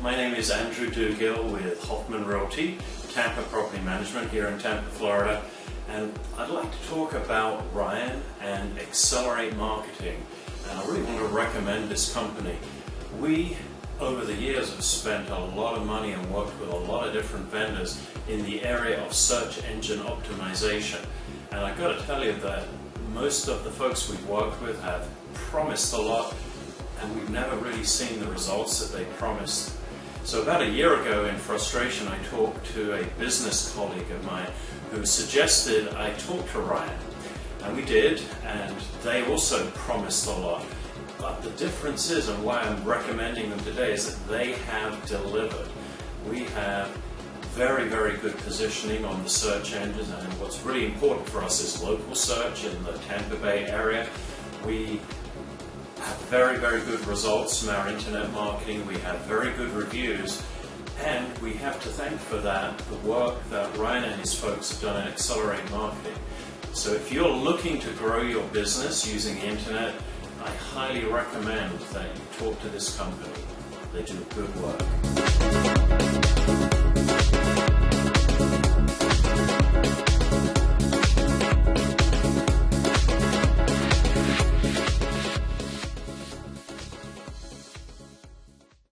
my name is Andrew Dugill with Hoffman Realty, Tampa Property Management here in Tampa, Florida. And I'd like to talk about Ryan and Accelerate Marketing. And I really want to recommend this company. We, over the years, have spent a lot of money and worked with a lot of different vendors in the area of search engine optimization. And I've got to tell you that most of the folks we've worked with have promised a lot and we've never really seen the results that they promised. So about a year ago in frustration I talked to a business colleague of mine who suggested I talk to Ryan. And we did, and they also promised a lot. But the difference is, and why I'm recommending them today, is that they have delivered. We have very, very good positioning on the search engines, and what's really important for us is local search in the Tampa Bay area. We very, very good results from our internet marketing. We have very good reviews. And we have to thank for that the work that Ryan and his folks have done in Accelerate Marketing. So if you're looking to grow your business using the internet, I highly recommend that you talk to this company. They do good work.